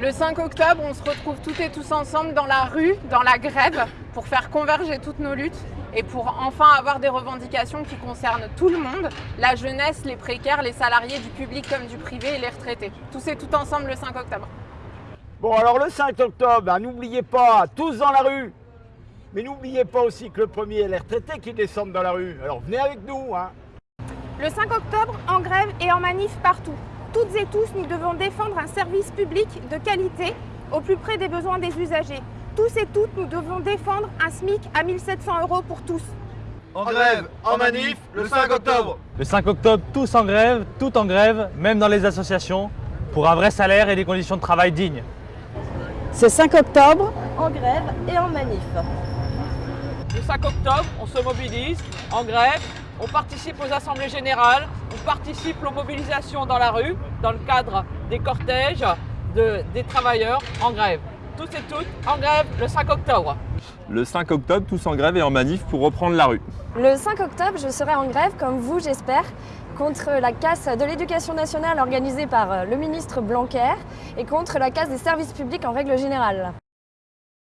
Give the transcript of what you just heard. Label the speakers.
Speaker 1: Le 5 octobre, on se retrouve toutes et tous ensemble dans la rue, dans la grève, pour faire converger toutes nos luttes et pour enfin avoir des revendications qui concernent tout le monde, la jeunesse, les précaires, les salariés du public comme du privé et les retraités. Tous et tout ensemble le 5 octobre.
Speaker 2: Bon, alors le 5 octobre, ben, n'oubliez pas, tous dans la rue. Mais n'oubliez pas aussi que le premier est les retraités qui descendent dans la rue. Alors venez avec nous. Hein.
Speaker 3: Le 5 octobre, en grève et en manif partout. Toutes et tous, nous devons défendre un service public de qualité au plus près des besoins des usagers. Tous et toutes, nous devons défendre un SMIC à 1700 euros pour tous.
Speaker 4: En grève, en manif, le 5 octobre
Speaker 5: Le 5 octobre, tous en grève, tout en grève, même dans les associations, pour un vrai salaire et des conditions de travail dignes.
Speaker 6: Ce 5 octobre,
Speaker 7: en grève et en manif.
Speaker 8: Le 5 octobre, on se mobilise en grève, on participe aux assemblées générales, on participe aux mobilisations dans la rue, dans le cadre des cortèges de, des travailleurs en grève. Tous et toutes en grève le 5 octobre.
Speaker 9: Le 5 octobre, tous en grève et en manif pour reprendre la rue.
Speaker 7: Le 5 octobre, je serai en grève, comme vous j'espère, contre la casse de l'éducation nationale organisée par le ministre Blanquer et contre la casse des services publics en règle générale.